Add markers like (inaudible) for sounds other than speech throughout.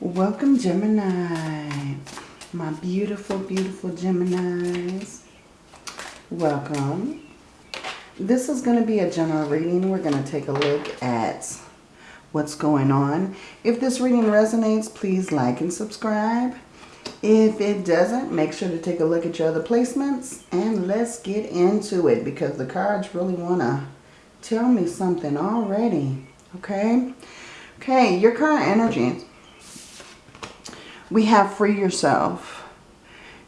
Welcome, Gemini. My beautiful, beautiful Geminis. Welcome. This is going to be a general reading. We're going to take a look at what's going on. If this reading resonates, please like and subscribe. If it doesn't, make sure to take a look at your other placements. And let's get into it because the cards really want to tell me something already. Okay? Okay, your current energy we have free yourself.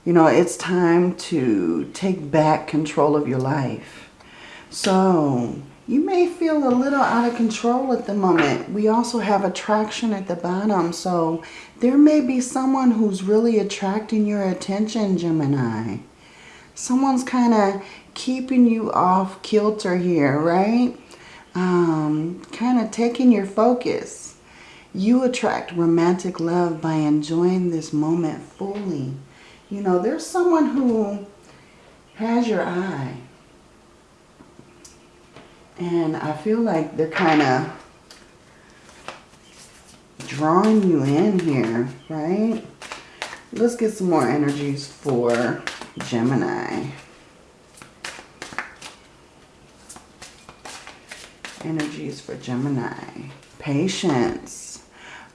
You know, it's time to take back control of your life. So, you may feel a little out of control at the moment. We also have attraction at the bottom. So, there may be someone who's really attracting your attention, Gemini. Someone's kind of keeping you off kilter here, right? Um, kind of taking your focus. You attract romantic love by enjoying this moment fully. You know, there's someone who has your eye. And I feel like they're kind of drawing you in here, right? Let's get some more energies for Gemini. Energies for Gemini. Patience.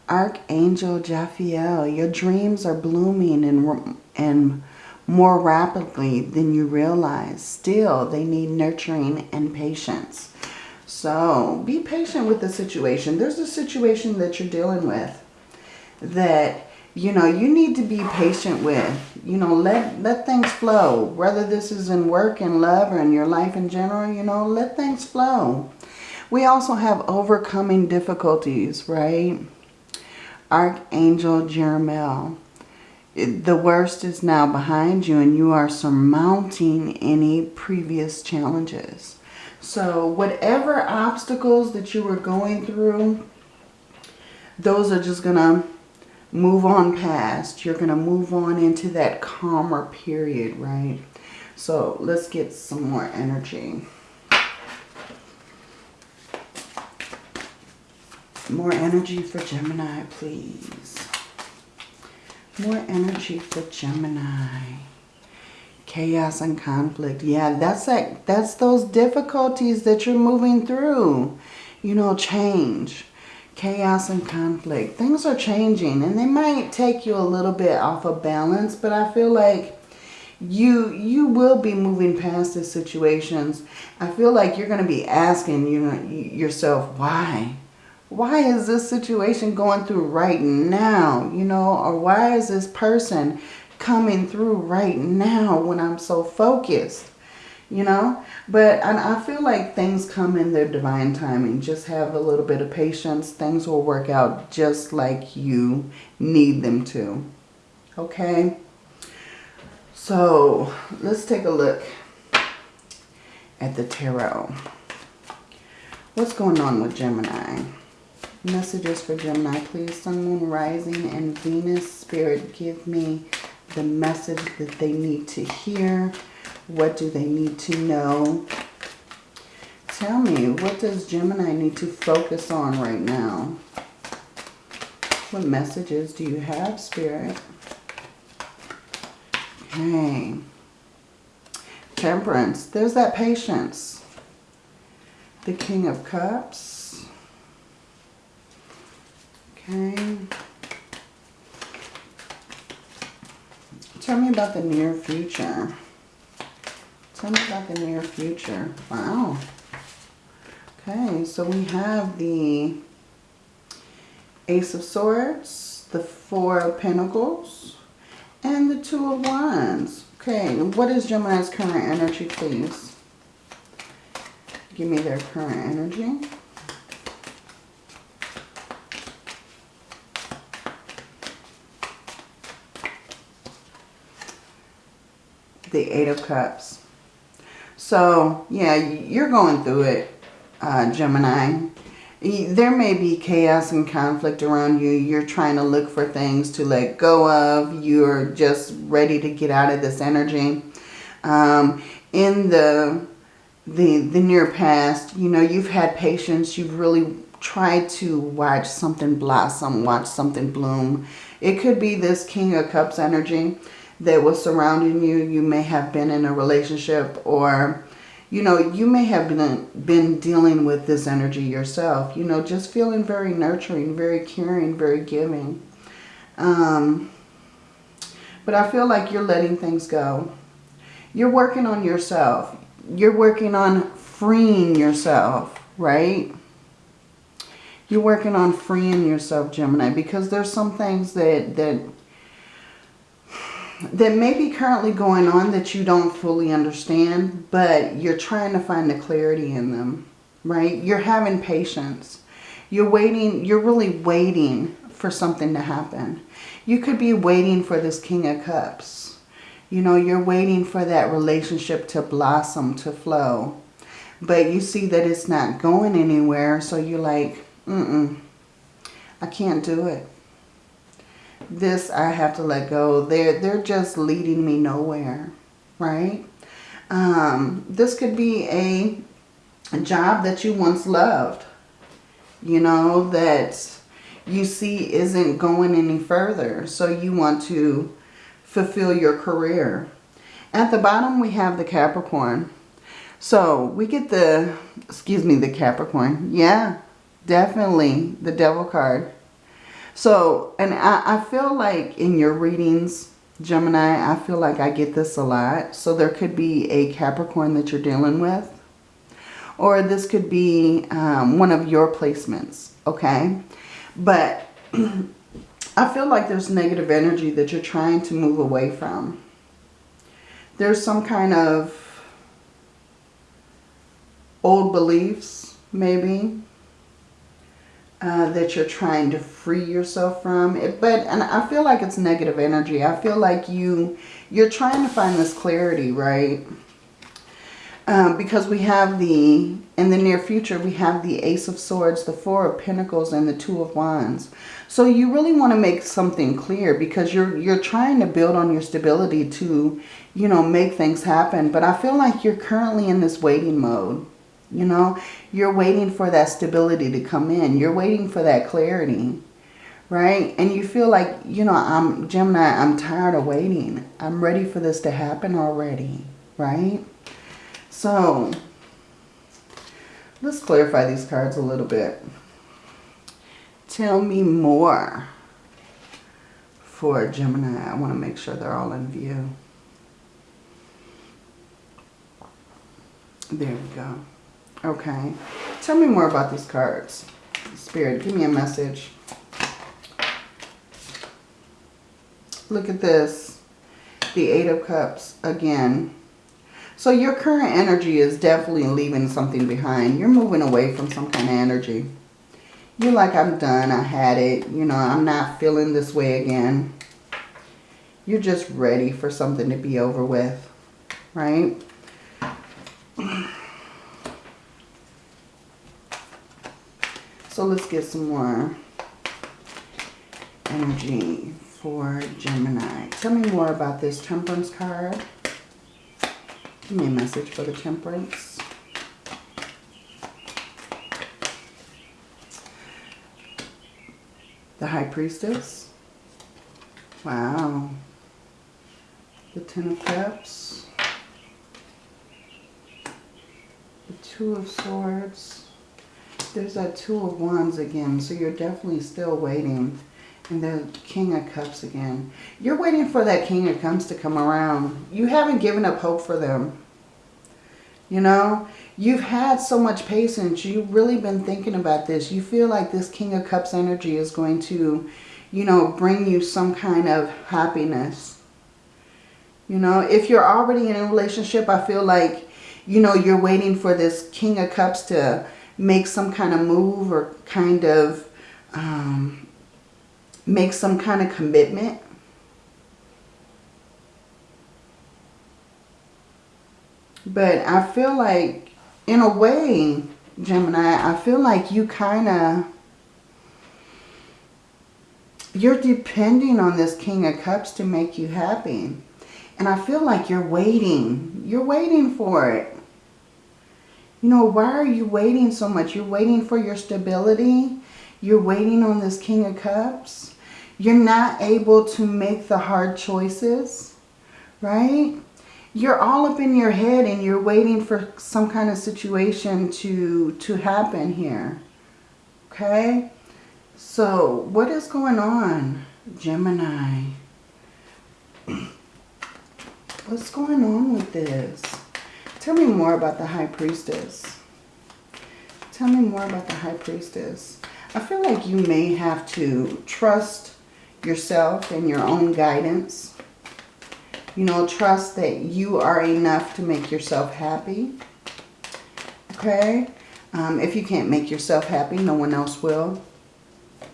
Archangel Jophiel, your dreams are blooming and, and more rapidly than you realize. Still, they need nurturing and patience. So, be patient with the situation. There's a situation that you're dealing with that, you know, you need to be patient with. You know, let, let things flow. Whether this is in work and love or in your life in general, you know, let things flow. We also have overcoming difficulties, right? Archangel Jeremiel. The worst is now behind you and you are surmounting any previous challenges. So whatever obstacles that you were going through, those are just going to move on past. You're going to move on into that calmer period, right? So let's get some more energy. More energy for Gemini, please. More energy for Gemini. Chaos and conflict. Yeah, that's like that's those difficulties that you're moving through. You know, change. Chaos and conflict. Things are changing and they might take you a little bit off of balance, but I feel like you you will be moving past the situations. I feel like you're going to be asking you know, yourself, why? Why is this situation going through right now? You know, or why is this person coming through right now when I'm so focused? You know, but I feel like things come in their divine timing. Just have a little bit of patience. Things will work out just like you need them to. Okay. So let's take a look at the tarot. What's going on with Gemini? Messages for Gemini, please. Sun, Moon, Rising, and Venus. Spirit, give me the message that they need to hear. What do they need to know? Tell me, what does Gemini need to focus on right now? What messages do you have, Spirit? Okay. Temperance. There's that patience. The King of Cups. Okay. Tell me about the near future. Tell me about the near future. Wow. Okay, so we have the Ace of Swords, the Four of Pentacles, and the Two of Wands. Okay, what is Gemini's current energy, please? Give me their current energy. The Eight of Cups. So, yeah, you're going through it, uh, Gemini. There may be chaos and conflict around you. You're trying to look for things to let go of. You're just ready to get out of this energy. Um, in the, the, the near past, you know, you've had patience. You've really tried to watch something blossom, watch something bloom. It could be this King of Cups energy that was surrounding you. You may have been in a relationship or, you know, you may have been, been dealing with this energy yourself. You know, just feeling very nurturing, very caring, very giving. Um, but I feel like you're letting things go. You're working on yourself. You're working on freeing yourself, right? You're working on freeing yourself, Gemini, because there's some things that, that that may be currently going on that you don't fully understand, but you're trying to find the clarity in them, right? You're having patience. You're waiting, you're really waiting for something to happen. You could be waiting for this King of Cups. You know, you're waiting for that relationship to blossom, to flow. But you see that it's not going anywhere, so you're like, mm-mm, I can't do it this I have to let go. They're, they're just leading me nowhere, right? Um, this could be a, a job that you once loved, you know, that you see isn't going any further. So you want to fulfill your career. At the bottom, we have the Capricorn. So we get the, excuse me, the Capricorn. Yeah, definitely the Devil card. So, and I, I feel like in your readings, Gemini, I feel like I get this a lot. So there could be a Capricorn that you're dealing with. Or this could be um, one of your placements, okay? But (clears throat) I feel like there's negative energy that you're trying to move away from. There's some kind of old beliefs, maybe, uh, that you're trying to free yourself from. It, but and I feel like it's negative energy. I feel like you you're trying to find this clarity, right? Um, because we have the, in the near future, we have the Ace of Swords, the Four of Pentacles, and the Two of Wands. So you really want to make something clear because you're, you're trying to build on your stability to, you know, make things happen. But I feel like you're currently in this waiting mode. You know, you're waiting for that stability to come in. You're waiting for that clarity, right? And you feel like, you know, I'm Gemini, I'm tired of waiting. I'm ready for this to happen already, right? So, let's clarify these cards a little bit. Tell me more for Gemini. I want to make sure they're all in view. There we go. Okay. Tell me more about these cards. Spirit, give me a message. Look at this. The Eight of Cups again. So your current energy is definitely leaving something behind. You're moving away from some kind of energy. You're like, I'm done. I had it. You know, I'm not feeling this way again. You're just ready for something to be over with. Right? (clears throat) So let's get some more energy for Gemini. Tell me more about this Temperance card. Give me a message for the Temperance. The High Priestess. Wow. The Ten of Cups. The Two of Swords there's that Two of Wands again. So you're definitely still waiting. And the King of Cups again. You're waiting for that King of Cups to come around. You haven't given up hope for them. You know, you've had so much patience. You've really been thinking about this. You feel like this King of Cups energy is going to, you know, bring you some kind of happiness. You know, if you're already in a relationship, I feel like, you know, you're waiting for this King of Cups to make some kind of move or kind of um, make some kind of commitment. But I feel like, in a way, Gemini, I feel like you kind of, you're depending on this King of Cups to make you happy. And I feel like you're waiting. You're waiting for it. You know, why are you waiting so much? You're waiting for your stability. You're waiting on this King of Cups. You're not able to make the hard choices, right? You're all up in your head and you're waiting for some kind of situation to, to happen here. Okay? So, what is going on, Gemini? (clears throat) What's going on with this? Tell me more about the High Priestess. Tell me more about the High Priestess. I feel like you may have to trust yourself and your own guidance. You know, trust that you are enough to make yourself happy. Okay? Um, if you can't make yourself happy, no one else will.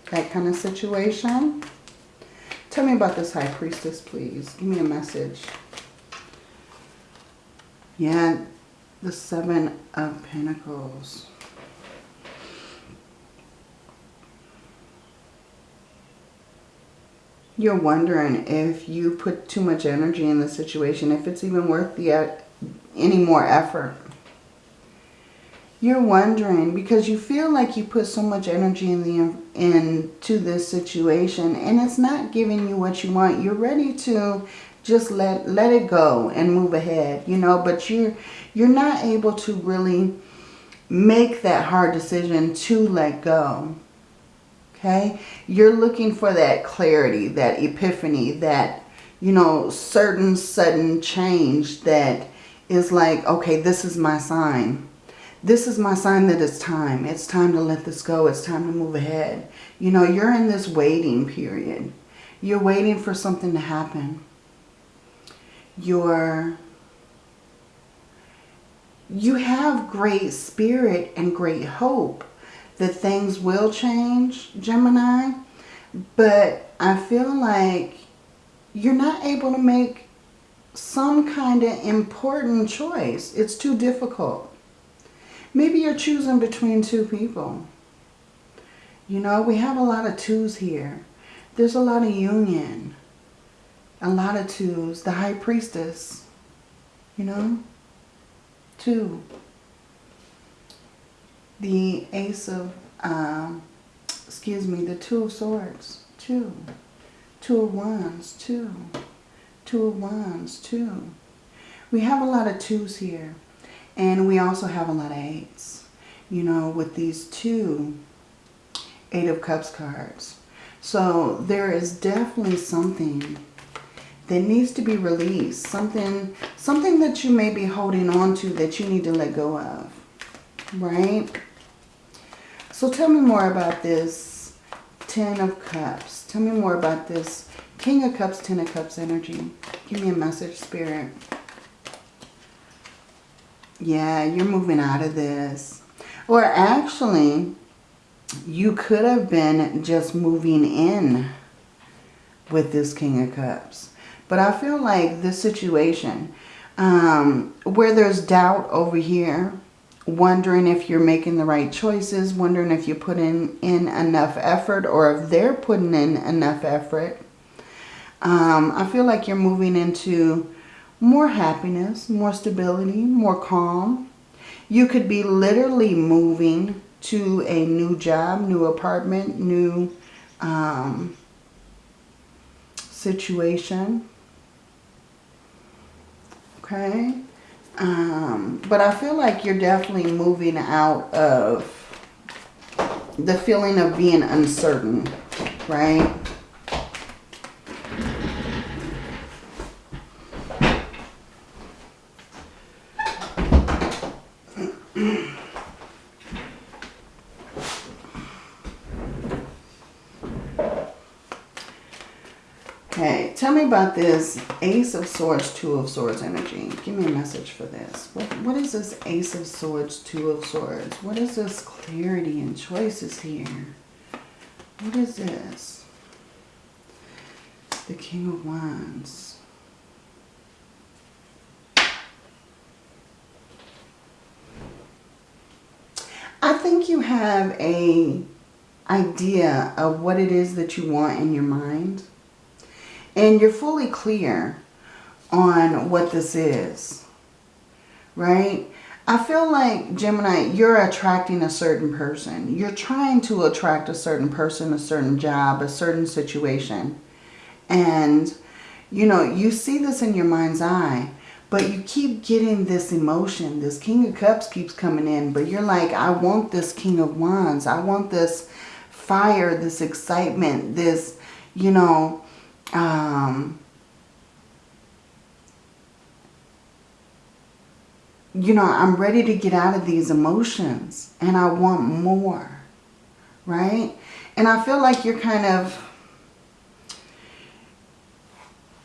That kind of situation. Tell me about this High Priestess, please. Give me a message. Yeah, the Seven of Pentacles. You're wondering if you put too much energy in the situation, if it's even worth the uh, any more effort. You're wondering because you feel like you put so much energy in the into this situation and it's not giving you what you want. You're ready to just let let it go and move ahead you know? But you're you're not able to really make that hard decision to let go okay? You're looking for that clarity that epiphany that you know certain sudden change that is like okay this is my sign. This is my sign that it's time. It's time to let this go. It's time to move ahead. You know you're in this waiting period. You're waiting for something to happen your you have great spirit and great hope that things will change, Gemini. But I feel like you're not able to make some kind of important choice. It's too difficult. Maybe you're choosing between two people. You know, we have a lot of twos here. There's a lot of union a lot of twos. The high priestess, you know, two. The ace of, um, excuse me, the two of swords, two. Two of wands, two. Two of wands, two. We have a lot of twos here. And we also have a lot of eights. You know, with these two Eight of Cups cards. So there is definitely something that needs to be released. Something, something that you may be holding on to that you need to let go of. Right? So tell me more about this Ten of Cups. Tell me more about this King of Cups, Ten of Cups energy. Give me a message, Spirit. Yeah, you're moving out of this. Or actually, you could have been just moving in with this King of Cups. But I feel like this situation um, where there's doubt over here, wondering if you're making the right choices, wondering if you put in, in enough effort or if they're putting in enough effort. Um, I feel like you're moving into more happiness, more stability, more calm. You could be literally moving to a new job, new apartment, new um, situation okay? Um, but I feel like you're definitely moving out of the feeling of being uncertain, right? Okay, tell me about this Ace of Swords, Two of Swords energy. Give me a message for this. What, what is this Ace of Swords, Two of Swords? What is this clarity and choices here? What is this? The King of Wands. I think you have a idea of what it is that you want in your mind and you're fully clear on what this is, right? I feel like, Gemini, you're attracting a certain person. You're trying to attract a certain person, a certain job, a certain situation. And, you know, you see this in your mind's eye. But you keep getting this emotion. This King of Cups keeps coming in. But you're like, I want this King of Wands. I want this fire, this excitement, this, you know, um, you know, I'm ready to get out of these emotions and I want more, right? And I feel like you're kind of,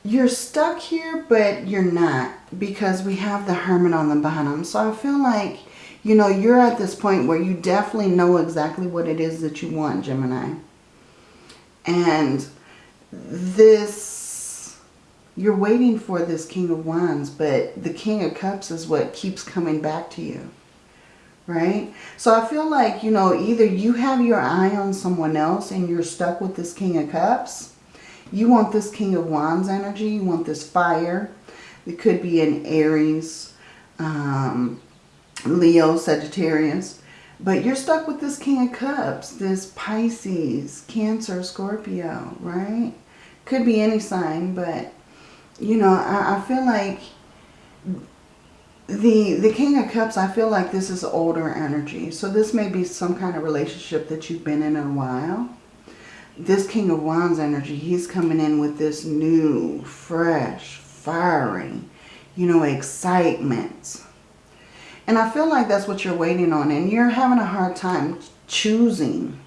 you're stuck here, but you're not because we have the Hermit on the bottom. So I feel like, you know, you're at this point where you definitely know exactly what it is that you want, Gemini. And this, you're waiting for this King of Wands, but the King of Cups is what keeps coming back to you. Right? So I feel like, you know, either you have your eye on someone else and you're stuck with this King of Cups. You want this King of Wands energy. You want this fire. It could be an Aries, um, Leo, Sagittarius. But you're stuck with this King of Cups, this Pisces, Cancer, Scorpio, right? Could be any sign, but, you know, I, I feel like the the King of Cups, I feel like this is older energy. So this may be some kind of relationship that you've been in a while. This King of Wands energy, he's coming in with this new, fresh, fiery, you know, excitement and I feel like that's what you're waiting on. And you're having a hard time choosing.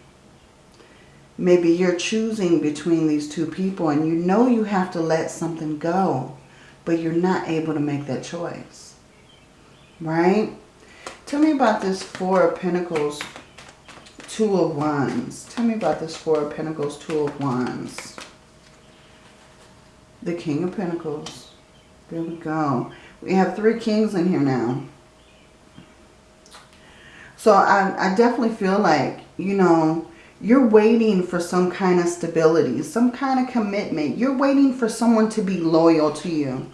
Maybe you're choosing between these two people and you know you have to let something go. But you're not able to make that choice. Right? Tell me about this Four of Pentacles, Two of Wands. Tell me about this Four of Pentacles, Two of Wands. The King of Pentacles. There we go. We have three kings in here now. So I, I definitely feel like, you know, you're waiting for some kind of stability, some kind of commitment. You're waiting for someone to be loyal to you.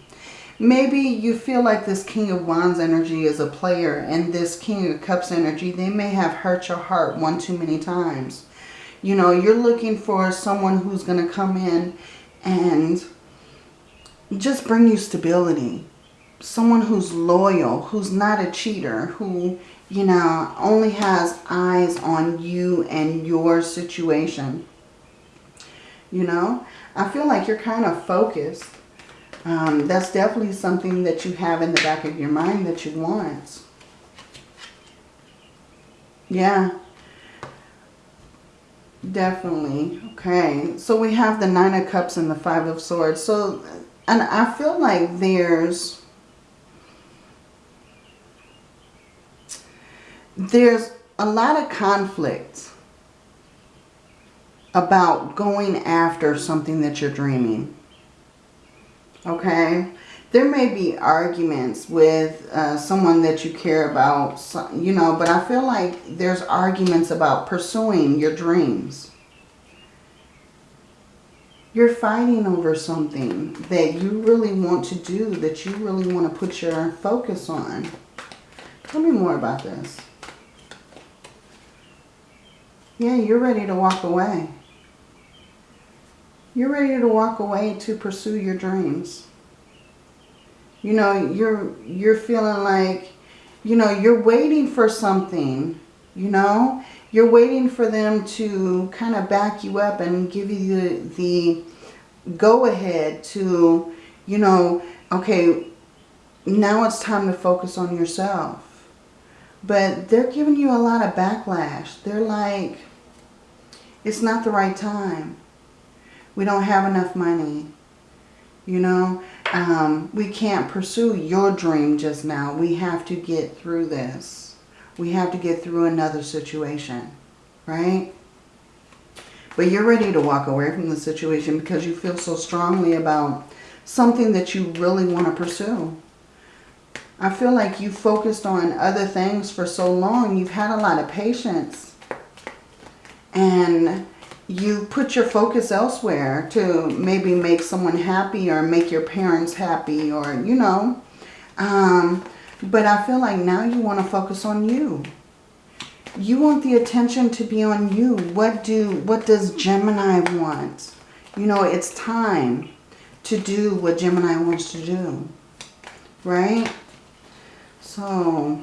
Maybe you feel like this King of Wands energy is a player and this King of Cups energy, they may have hurt your heart one too many times. You know, you're looking for someone who's going to come in and just bring you stability. Someone who's loyal, who's not a cheater, who you know, only has eyes on you and your situation. You know, I feel like you're kind of focused. Um, that's definitely something that you have in the back of your mind that you want. Yeah. Definitely. Okay. So we have the Nine of Cups and the Five of Swords. So, and I feel like there's there's a lot of conflict about going after something that you're dreaming. Okay? There may be arguments with uh, someone that you care about, you know, but I feel like there's arguments about pursuing your dreams. You're fighting over something that you really want to do, that you really want to put your focus on. Tell me more about this. Yeah, you're ready to walk away. You're ready to walk away to pursue your dreams. You know, you're you're feeling like, you know, you're waiting for something, you know? You're waiting for them to kind of back you up and give you the, the go-ahead to, you know, okay, now it's time to focus on yourself. But they're giving you a lot of backlash. They're like, it's not the right time. We don't have enough money. You know, um, we can't pursue your dream just now. We have to get through this. We have to get through another situation, right? But you're ready to walk away from the situation because you feel so strongly about something that you really want to pursue. I feel like you focused on other things for so long. You've had a lot of patience and you put your focus elsewhere to maybe make someone happy or make your parents happy or, you know. Um, But I feel like now you want to focus on you. You want the attention to be on you. What do what does Gemini want? You know, it's time to do what Gemini wants to do. Right? So,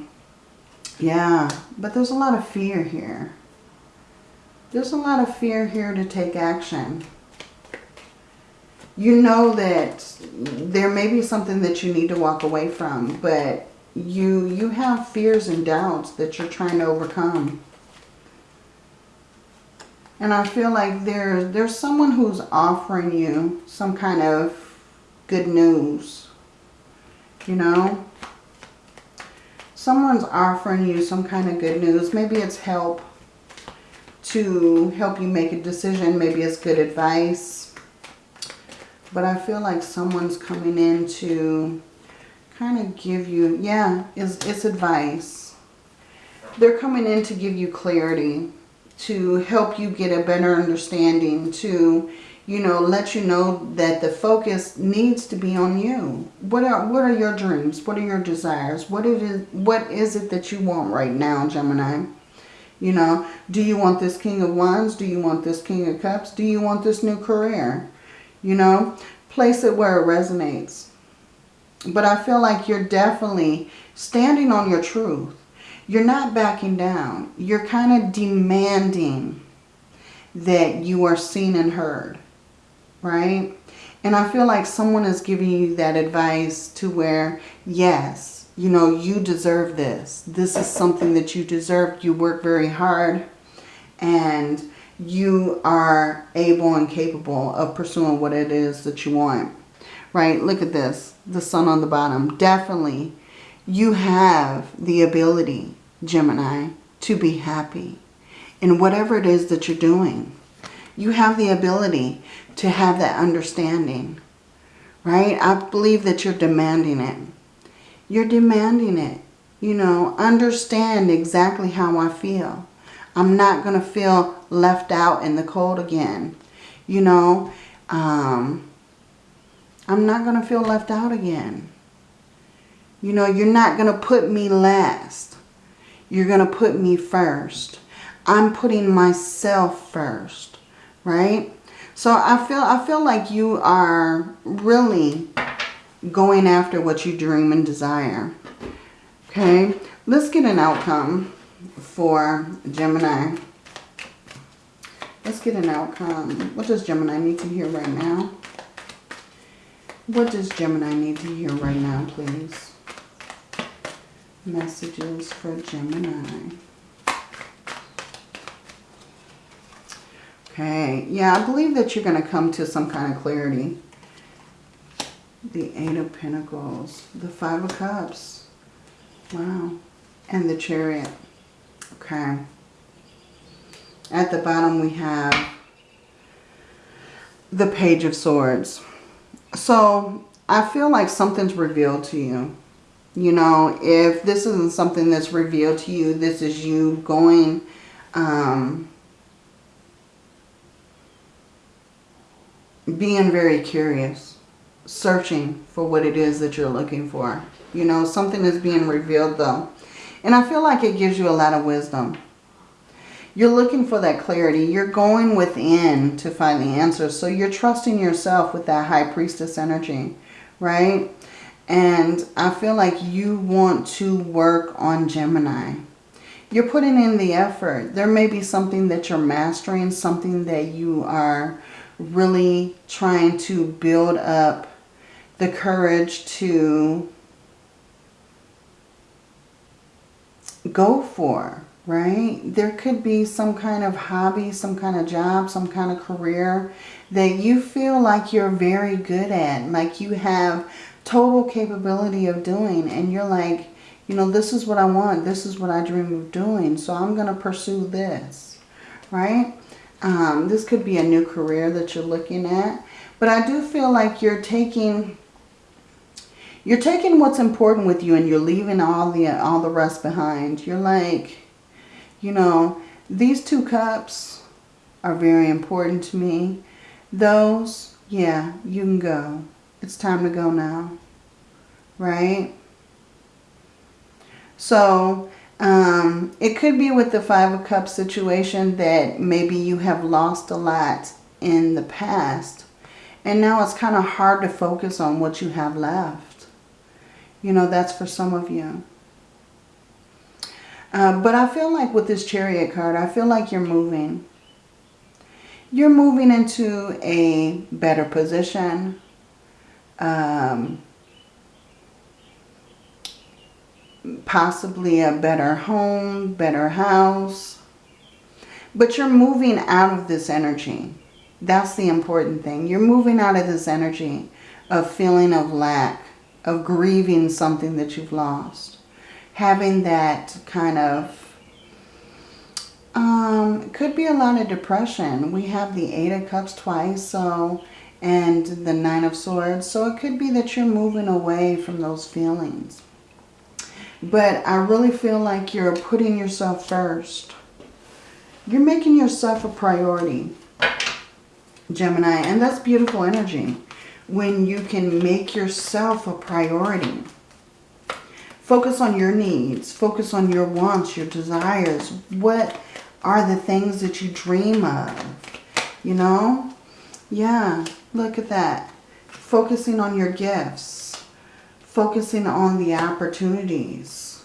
yeah. But there's a lot of fear here. There's a lot of fear here to take action. You know that there may be something that you need to walk away from, but you you have fears and doubts that you're trying to overcome. And I feel like there, there's someone who's offering you some kind of good news. You know? Someone's offering you some kind of good news. Maybe it's help to help you make a decision. Maybe it's good advice. But I feel like someone's coming in to kind of give you, yeah, it's, it's advice. They're coming in to give you clarity to help you get a better understanding, to, you know, let you know that the focus needs to be on you. What are, what are your dreams? What are your desires? What it is, what is it that you want right now, Gemini? You know, do you want this King of Wands? Do you want this King of Cups? Do you want this new career? You know, place it where it resonates. But I feel like you're definitely standing on your truth you're not backing down. You're kind of demanding that you are seen and heard, right? And I feel like someone is giving you that advice to where, yes, you know, you deserve this. This is something that you deserve. You work very hard and you are able and capable of pursuing what it is that you want, right? Look at this, the sun on the bottom. Definitely you have the ability, Gemini, to be happy in whatever it is that you're doing. You have the ability to have that understanding, right? I believe that you're demanding it. You're demanding it. You know, understand exactly how I feel. I'm not going to feel left out in the cold again. You know, um, I'm not going to feel left out again. You know, you're not going to put me last. You're going to put me first. I'm putting myself first, right? So I feel I feel like you are really going after what you dream and desire. Okay, let's get an outcome for Gemini. Let's get an outcome. What does Gemini need to hear right now? What does Gemini need to hear right now, please? messages for Gemini. Okay, yeah, I believe that you're going to come to some kind of clarity. The Eight of Pentacles, the Five of Cups, wow, and the Chariot. Okay. At the bottom we have the Page of Swords. So I feel like something's revealed to you. You know, if this isn't something that's revealed to you, this is you going, um, being very curious, searching for what it is that you're looking for. You know, something is being revealed though. And I feel like it gives you a lot of wisdom. You're looking for that clarity. You're going within to find the answers. So you're trusting yourself with that high priestess energy, right? And I feel like you want to work on Gemini. You're putting in the effort. There may be something that you're mastering, something that you are really trying to build up the courage to go for, right? There could be some kind of hobby, some kind of job, some kind of career that you feel like you're very good at, like you have total capability of doing and you're like, you know, this is what I want. This is what I dream of doing. So I'm going to pursue this, right? Um, this could be a new career that you're looking at. But I do feel like you're taking, you're taking what's important with you and you're leaving all the, all the rest behind. You're like, you know, these two cups are very important to me. Those, yeah, you can go. It's time to go now. Right? So um, it could be with the Five of Cups situation that maybe you have lost a lot in the past. And now it's kind of hard to focus on what you have left. You know, that's for some of you. Uh, but I feel like with this chariot card, I feel like you're moving. You're moving into a better position. Um, possibly a better home, better house. But you're moving out of this energy. That's the important thing. You're moving out of this energy of feeling of lack, of grieving something that you've lost. Having that kind of, um, could be a lot of depression. We have the Eight of Cups twice, so, and the Nine of Swords. So it could be that you're moving away from those feelings. But I really feel like you're putting yourself first. You're making yourself a priority, Gemini. And that's beautiful energy. When you can make yourself a priority. Focus on your needs. Focus on your wants, your desires. What are the things that you dream of? You know? Yeah, look at that. Focusing on your gifts focusing on the opportunities,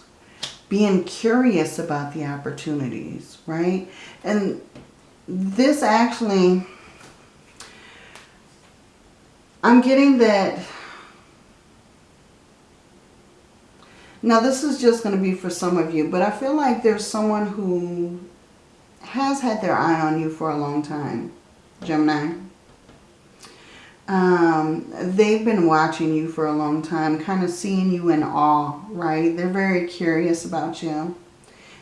being curious about the opportunities, right? And this actually, I'm getting that, now this is just going to be for some of you, but I feel like there's someone who has had their eye on you for a long time, Gemini um, they've been watching you for a long time, kind of seeing you in awe, right? They're very curious about you.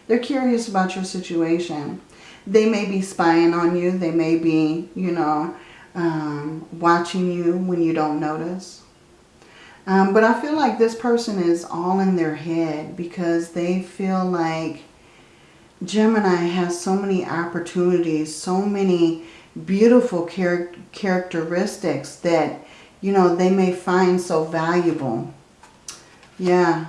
They're curious about your situation. They may be spying on you. They may be, you know, um, watching you when you don't notice. Um, but I feel like this person is all in their head because they feel like Gemini has so many opportunities, so many beautiful char characteristics that, you know, they may find so valuable. Yeah.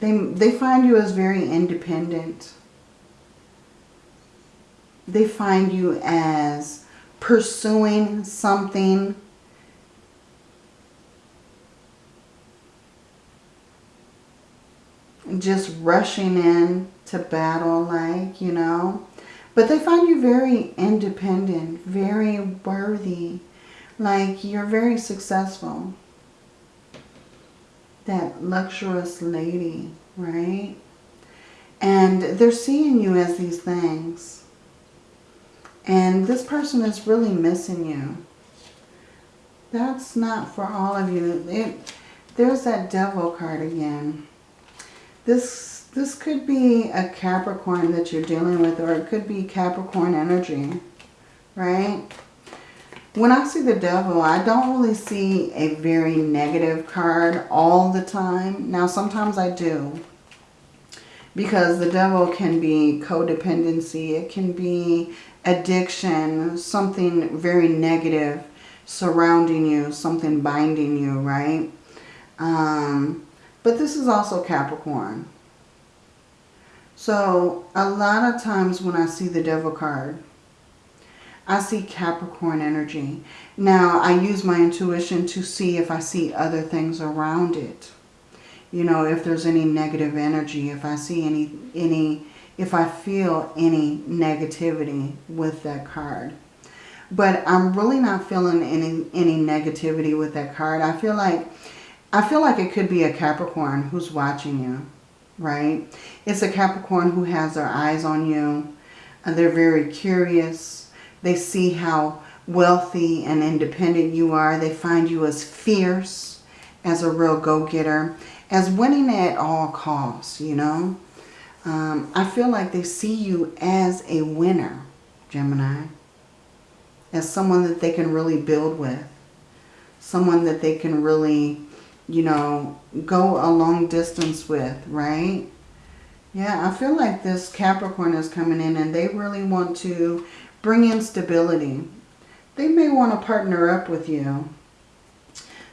They, they find you as very independent. They find you as pursuing something just rushing in to battle like, you know. But they find you very independent, very worthy, like you're very successful. That luxurious lady, right? And they're seeing you as these things. And this person is really missing you. That's not for all of you. It, there's that devil card again. This this could be a Capricorn that you're dealing with or it could be Capricorn energy, right? When I see the devil, I don't really see a very negative card all the time. Now, sometimes I do. Because the devil can be codependency. It can be addiction. Something very negative surrounding you. Something binding you, right? Um, but this is also Capricorn. So a lot of times when I see the devil card, I see Capricorn energy. Now I use my intuition to see if I see other things around it. You know, if there's any negative energy, if I see any, any, if I feel any negativity with that card. But I'm really not feeling any, any negativity with that card. I feel like I feel like it could be a Capricorn who's watching you, right? It's a Capricorn who has their eyes on you. And they're very curious. They see how wealthy and independent you are. They find you as fierce, as a real go-getter, as winning at all costs, you know. Um, I feel like they see you as a winner, Gemini. As someone that they can really build with. Someone that they can really you know, go a long distance with, right? Yeah, I feel like this Capricorn is coming in and they really want to bring in stability. They may want to partner up with you.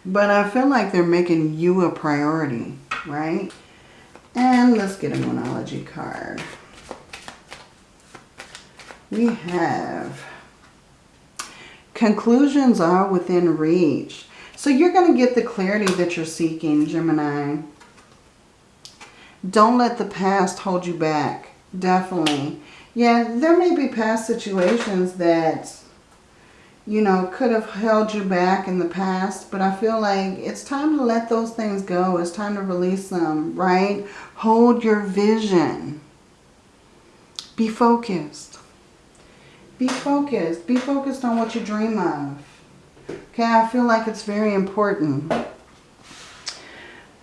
But I feel like they're making you a priority, right? And let's get a Moonology card. We have conclusions are within reach. So you're going to get the clarity that you're seeking, Gemini. Don't let the past hold you back. Definitely. Yeah, there may be past situations that, you know, could have held you back in the past. But I feel like it's time to let those things go. It's time to release them, right? Hold your vision. Be focused. Be focused. Be focused on what you dream of. Okay, I feel like it's very important.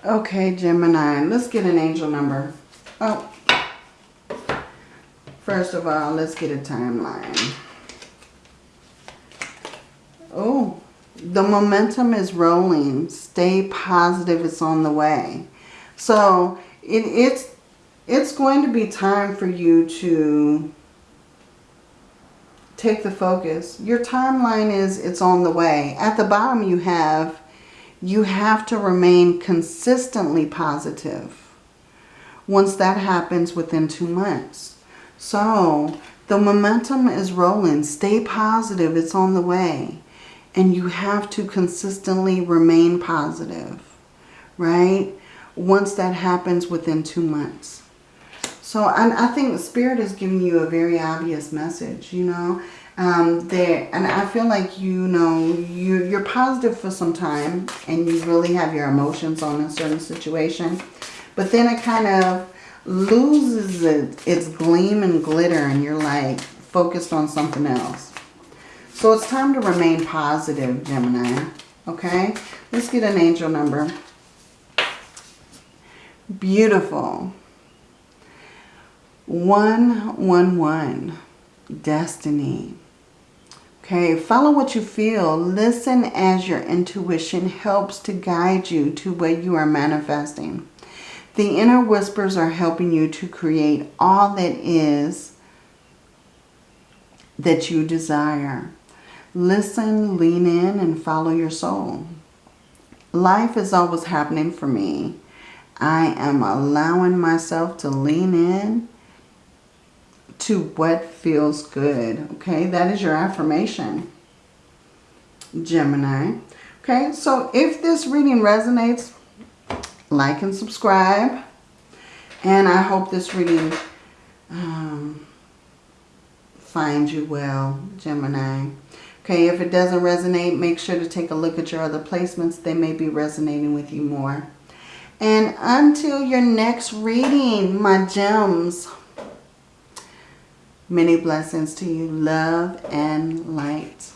Okay, Gemini, let's get an angel number. Oh, first of all, let's get a timeline. Oh, the momentum is rolling. Stay positive. It's on the way. So it, it's it's going to be time for you to take the focus. Your timeline is it's on the way. At the bottom you have, you have to remain consistently positive. Once that happens within two months. So the momentum is rolling. Stay positive. It's on the way. And you have to consistently remain positive. Right? Once that happens within two months. So I, I think Spirit is giving you a very obvious message, you know. Um, there, and I feel like, you know, you, you're positive for some time and you really have your emotions on a certain situation. But then it kind of loses it, its gleam and glitter and you're like focused on something else. So it's time to remain positive, Gemini. Okay? Let's get an angel number. Beautiful. 111. Destiny. Okay, follow what you feel. Listen as your intuition helps to guide you to what you are manifesting. The inner whispers are helping you to create all that is that you desire. Listen, lean in, and follow your soul. Life is always happening for me. I am allowing myself to lean in to what feels good. Okay, that is your affirmation, Gemini. Okay, so if this reading resonates, like and subscribe. And I hope this reading um, finds you well, Gemini. Okay, if it doesn't resonate, make sure to take a look at your other placements. They may be resonating with you more. And until your next reading, my gems, Many blessings to you. Love and light.